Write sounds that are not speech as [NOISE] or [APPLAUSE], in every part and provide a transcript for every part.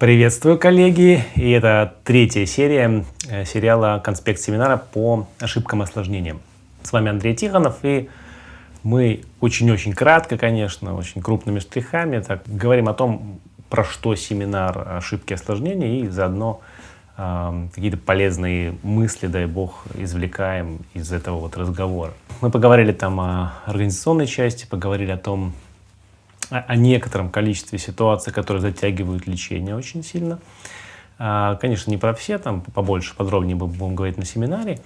Приветствую, коллеги! И это третья серия э, сериала «Конспект семинара» по ошибкам и осложнениям. С вами Андрей Тихонов, и мы очень-очень кратко, конечно, очень крупными штрихами так, говорим о том, про что семинар «Ошибки и осложнения», и заодно э, какие-то полезные мысли, дай бог, извлекаем из этого вот разговора. Мы поговорили там о организационной части, поговорили о том, о некотором количестве ситуаций, которые затягивают лечение очень сильно. А, конечно, не про все, там побольше, подробнее будем говорить на семинаре.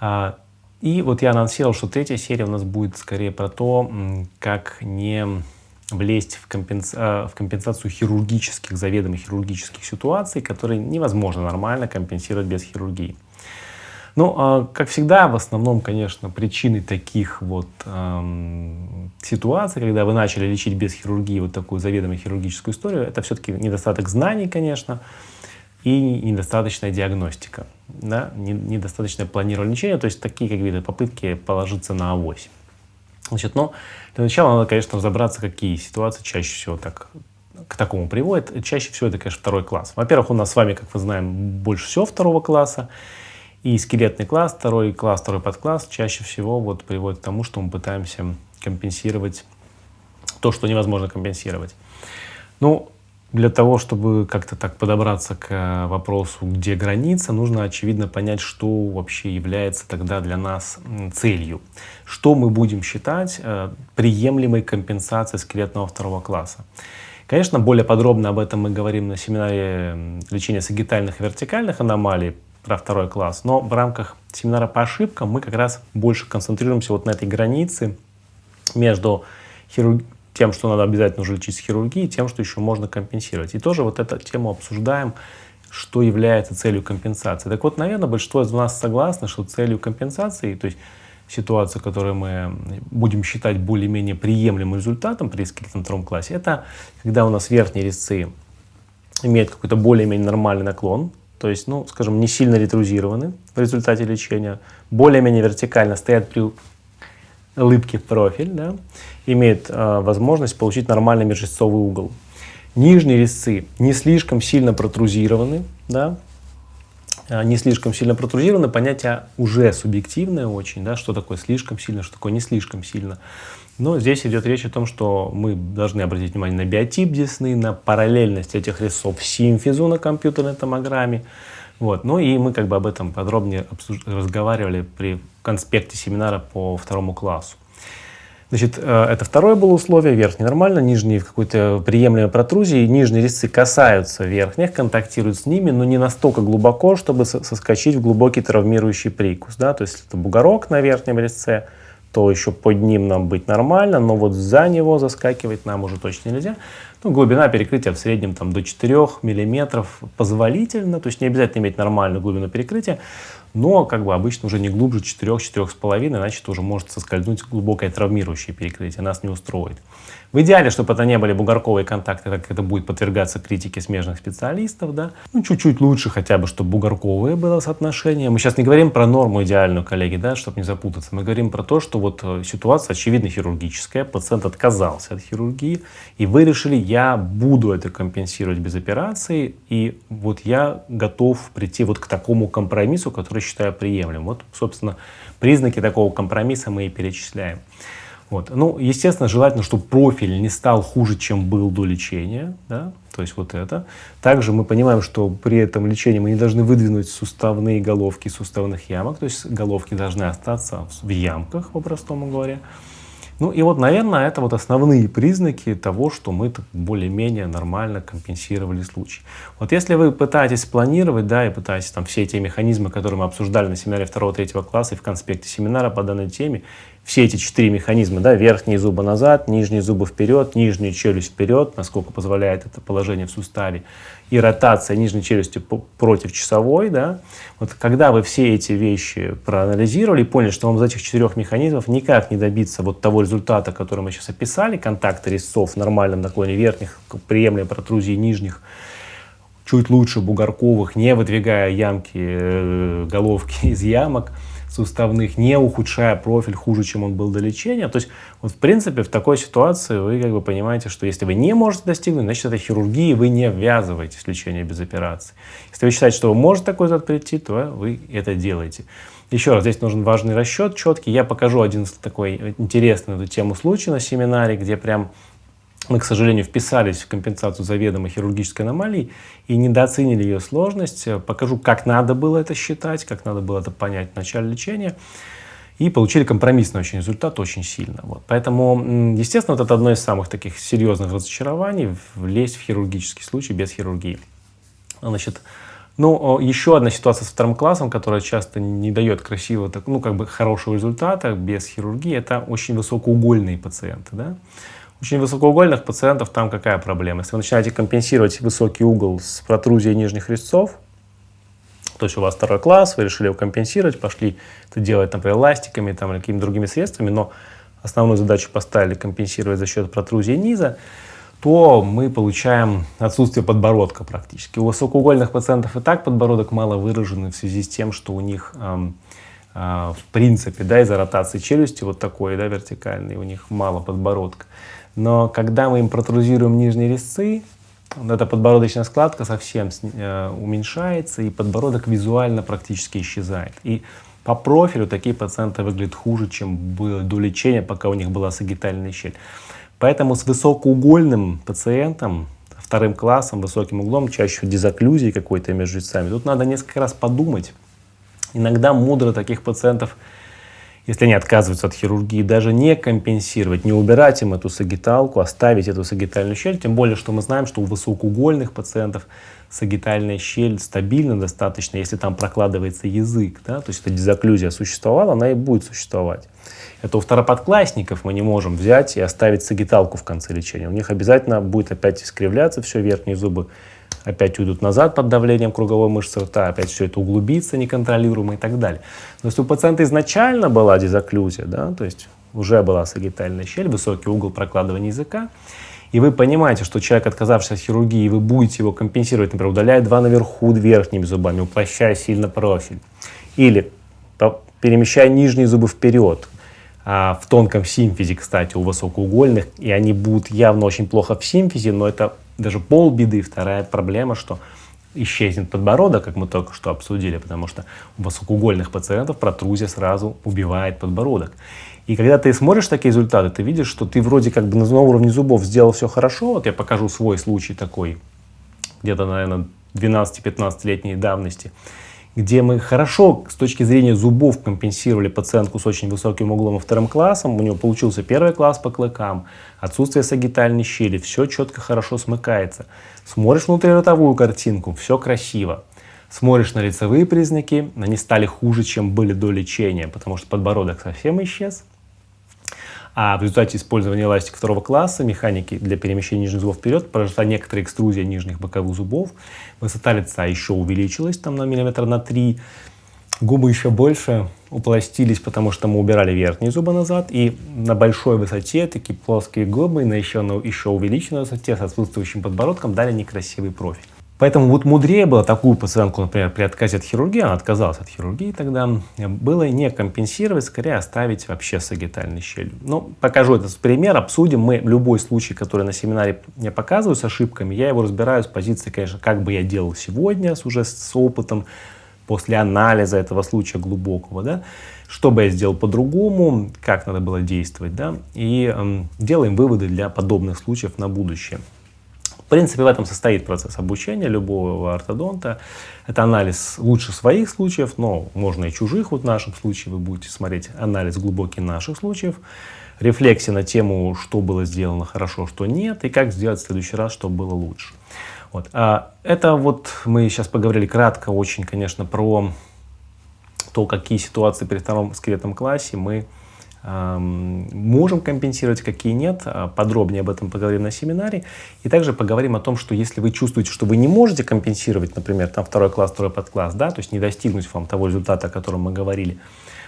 А, и вот я анонсировал, что третья серия у нас будет скорее про то, как не влезть в, компенса а, в компенсацию хирургических, заведомо хирургических ситуаций, которые невозможно нормально компенсировать без хирургии. Ну, а, как всегда, в основном, конечно, причиной таких вот эм, ситуаций, когда вы начали лечить без хирургии вот такую заведомо хирургическую историю, это все-таки недостаток знаний, конечно, и недостаточная диагностика, да, недостаточное планирование лечения, то есть такие как виды попытки положиться на авось. Значит, но для начала надо, конечно, разобраться, какие ситуации чаще всего так к такому приводят. Чаще всего это, конечно, второй класс. Во-первых, у нас с вами, как мы знаем, больше всего второго класса. И скелетный класс, второй класс, второй подкласс чаще всего вот приводит к тому, что мы пытаемся компенсировать то, что невозможно компенсировать. Ну, для того, чтобы как-то так подобраться к вопросу, где граница, нужно, очевидно, понять, что вообще является тогда для нас целью. Что мы будем считать э, приемлемой компенсацией скелетного второго класса. Конечно, более подробно об этом мы говорим на семинаре лечения сагитальных и вертикальных аномалий, про второй класс. Но в рамках семинара по ошибкам мы как раз больше концентрируемся вот на этой границе между хирург... тем, что надо обязательно уже лечить с хирургией, тем, что еще можно компенсировать. И тоже вот эту тему обсуждаем, что является целью компенсации. Так вот, наверное, большинство из нас согласны, что целью компенсации, то есть ситуацию, которую мы будем считать более-менее приемлемым результатом при скелетном втором классе, это когда у нас верхние резцы имеют какой-то более-менее нормальный наклон, то есть, ну, скажем, не сильно ретрузированы в результате лечения, более-менее вертикально стоят при улыбке в профиль, да, имеют э, возможность получить нормальный межрезцовый угол. Нижние резцы не слишком сильно протрузированы, да, не слишком сильно протрузированы, понятие уже субъективное очень, да, что такое слишком сильно, что такое не слишком сильно. Но здесь идет речь о том, что мы должны обратить внимание на биотип десны, на параллельность этих резцов симфизу на компьютерной томограмме. Вот. Ну и мы как бы об этом подробнее разговаривали при конспекте семинара по второму классу. Значит, э, это второе было условие, верхний нормально, нижний в какой-то приемлемой протрузии, нижние резцы касаются верхних, контактируют с ними, но не настолько глубоко, чтобы соскочить в глубокий травмирующий прикус. Да? То есть это бугорок на верхнем резце, то еще под ним нам быть нормально, но вот за него заскакивать нам уже точно нельзя. Ну, глубина перекрытия в среднем там, до 4 мм позволительно, то есть не обязательно иметь нормальную глубину перекрытия, но как бы обычно уже не глубже 4-4,5, иначе это уже может соскользнуть глубокое травмирующее перекрытие, нас не устроит. В идеале, чтобы это не были бугорковые контакты, так это будет подвергаться критике смежных специалистов, да. Ну, чуть-чуть лучше хотя бы, чтобы бугорковое было соотношение. Мы сейчас не говорим про норму идеальную, коллеги, да, чтобы не запутаться. Мы говорим про то, что вот э, ситуация очевидно хирургическая, пациент отказался от хирургии, и вы решили, я буду это компенсировать без операции, и вот я готов прийти вот к такому компромиссу, который считаю приемлемым. Вот, собственно, признаки такого компромисса мы и перечисляем. Вот. Ну, естественно, желательно, чтобы профиль не стал хуже, чем был до лечения. Да? То есть вот это. Также мы понимаем, что при этом лечении мы не должны выдвинуть суставные головки суставных ямок. То есть головки должны остаться в ямках, по-простому говоря. Ну и вот, наверное, это вот основные признаки того, что мы более-менее нормально компенсировали случай. Вот если вы пытаетесь планировать, да, и пытаетесь там все эти механизмы, которые мы обсуждали на семинаре 2-3 класса и в конспекте семинара по данной теме, все эти четыре механизма, да, верхние зубы назад, нижние зубы вперед, нижнюю челюсть вперед, насколько позволяет это положение в суставе, и ротация нижней челюсти против часовой, да, вот когда вы все эти вещи проанализировали и поняли, что вам из этих четырех механизмов никак не добиться вот того результата, который мы сейчас описали, контакта резцов в нормальном наклоне верхних, приемлемой протрузии нижних, чуть лучше бугорковых, не выдвигая ямки, э, головки [LAUGHS] из ямок, суставных, не ухудшая профиль хуже, чем он был до лечения. То есть, вот в принципе, в такой ситуации вы как бы понимаете, что если вы не можете достигнуть, значит, это хирургия, вы не ввязываетесь в лечение без операции. Если вы считаете, что вы можете такой результат прийти, то вы это делаете. Еще раз, здесь нужен важный расчет четкий. Я покажу один такой интересный эту тему случай на семинаре, где прям мы, к сожалению, вписались в компенсацию заведомо хирургической аномалии и недооценили ее сложность. Покажу, как надо было это считать, как надо было это понять в начале лечения. И получили компромиссный очень результат, очень сильно. Вот. Поэтому, естественно, вот это одно из самых таких серьезных разочарований, влезть в хирургический случай без хирургии. Значит, ну, еще одна ситуация с вторым классом, которая часто не дает красивого, ну, как бы хорошего результата без хирургии, это очень высокоугольные пациенты, да очень высокоугольных пациентов там какая проблема? Если вы начинаете компенсировать высокий угол с протрузией нижних резцов, то есть у вас второй класс, вы решили его компенсировать, пошли это делать, например, эластиками там, или какими-то другими средствами, но основную задачу поставили компенсировать за счет протрузии низа, то мы получаем отсутствие подбородка практически. У высокоугольных пациентов и так подбородок мало выраженный в связи с тем, что у них эм, э, в принципе да, из-за ротации челюсти вот такой да, вертикальный, у них мало подбородка. Но когда мы им протрузируем нижние резцы, эта подбородочная складка совсем э, уменьшается, и подбородок визуально практически исчезает. И по профилю такие пациенты выглядят хуже, чем до лечения, пока у них была сагитальная щель. Поэтому с высокоугольным пациентом, вторым классом, высоким углом, чаще дизоклюзии какой-то между резцами, тут надо несколько раз подумать. Иногда мудро таких пациентов если они отказываются от хирургии, даже не компенсировать, не убирать им эту сагиталку, оставить эту сагитальную щель, тем более, что мы знаем, что у высокоугольных пациентов сагитальная щель стабильна достаточно, если там прокладывается язык, да, то есть эта дизоклюзия существовала, она и будет существовать. Это у второподклассников мы не можем взять и оставить сагиталку в конце лечения. У них обязательно будет опять искривляться все, верхние зубы опять уйдут назад под давлением круговой мышцы рта, опять все это углубится неконтролируемо и так далее. Но если у пациента изначально была дизоклюзия, да, то есть уже была сагитальная щель, высокий угол прокладывания языка, и вы понимаете, что человек, отказавшийся от хирургии, вы будете его компенсировать, например, удаляя два наверху верхними зубами, упрощая сильно профиль, или перемещая нижние зубы вперед, а в тонком симфизе, кстати, у высокоугольных, и они будут явно очень плохо в симфизе, но это даже полбеды. Вторая проблема, что исчезнет подбородок, как мы только что обсудили, потому что у высокоугольных пациентов протрузия сразу убивает подбородок. И когда ты смотришь такие результаты, ты видишь, что ты вроде как бы на уровне зубов сделал все хорошо. Вот я покажу свой случай такой, где-то, наверное, 12-15-летней давности где мы хорошо с точки зрения зубов компенсировали пациентку с очень высоким углом и вторым классом. У него получился первый класс по клыкам, отсутствие сагитальной щели, все четко хорошо смыкается. Смотришь внутриротовую картинку, все красиво. Смотришь на лицевые признаки, они стали хуже, чем были до лечения, потому что подбородок совсем исчез, а в результате использования эластики второго класса, механики для перемещения нижних зубов вперед, произошла некоторая экструзия нижних боковых зубов. Высота лица еще увеличилась там на миллиметр на 3. Губы еще больше упластились, потому что мы убирали верхние зубы назад. И на большой высоте такие плоские губы на еще, на еще увеличенной высоте с отсутствующим подбородком дали некрасивый профиль. Поэтому вот мудрее было такую пациентку, например, при отказе от хирургии, она отказалась от хирургии тогда, было не компенсировать, скорее оставить вообще сагитальный щель. Ну, покажу этот пример, обсудим. Мы любой случай, который на семинаре мне показываю с ошибками, я его разбираю с позиции, конечно, как бы я делал сегодня, с, уже с опытом, после анализа этого случая глубокого, да, что бы я сделал по-другому, как надо было действовать, да, и э, делаем выводы для подобных случаев на будущее принципе, в этом состоит процесс обучения любого ортодонта. Это анализ лучше своих случаев, но можно и чужих. Вот в нашем случае вы будете смотреть анализ глубокий наших случаев. Рефлексия на тему, что было сделано хорошо, что нет, и как сделать в следующий раз, чтобы было лучше. Вот. А это вот мы сейчас поговорили кратко очень, конечно, про то, какие ситуации при втором скелетном классе мы можем компенсировать, какие нет. А, подробнее об этом поговорим на семинаре. И также поговорим о том, что если вы чувствуете, что вы не можете компенсировать, например, там второй класс, второй подкласс, да, то есть не достигнуть вам того результата, о котором мы говорили,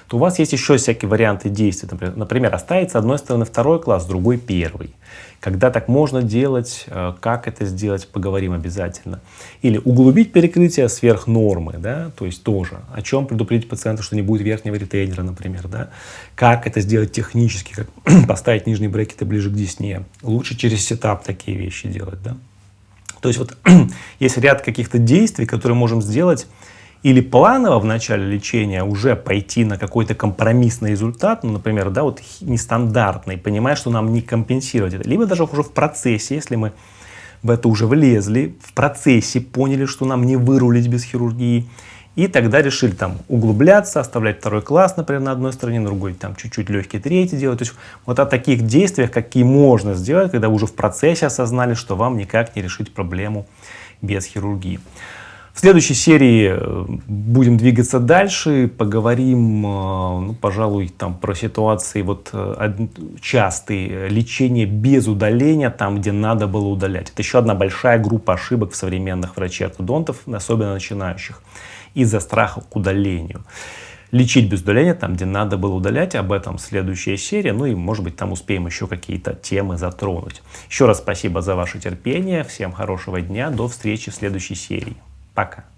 то у вас есть еще всякие варианты действий. Например, оставить с одной стороны второй класс, с другой первый. Когда так можно делать, э, как это сделать, поговорим обязательно. Или углубить перекрытие сверх нормы, да, то есть тоже. О чем предупредить пациента, что не будет верхнего ретейнера, например, да. Как это сделать технически, как [CLEARS THROAT] поставить нижние брекеты ближе к десне. Лучше через сетап такие вещи делать, да. То есть вот [CLEARS THROAT] есть ряд каких-то действий, которые можем сделать или планово в начале лечения уже пойти на какой-то компромиссный результат, ну, например, да, вот нестандартный, понимая, что нам не компенсировать это, либо даже уже в процессе, если мы в это уже влезли, в процессе поняли, что нам не вырулить без хирургии, и тогда решили там углубляться, оставлять второй класс, например, на одной стороне, на другой там чуть-чуть легкий третий делать. То есть вот о таких действиях, какие можно сделать, когда уже в процессе осознали, что вам никак не решить проблему без хирургии. В следующей серии э, будем двигаться дальше, поговорим, э, ну, пожалуй, там про ситуации вот э, частые, лечение без удаления, там, где надо было удалять. Это еще одна большая группа ошибок в современных врачей-ортодонтов, особенно начинающих, из-за страха к удалению. Лечить без удаления, там, где надо было удалять, об этом следующая серия, ну и, может быть, там успеем еще какие-то темы затронуть. Еще раз спасибо за ваше терпение, всем хорошего дня, до встречи в следующей серии. Пока.